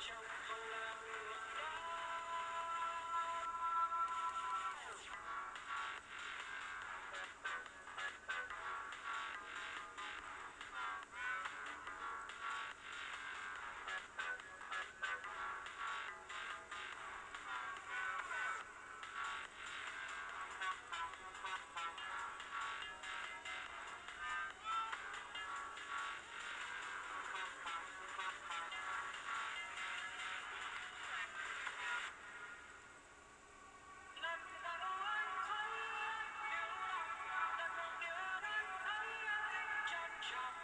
joke. shot.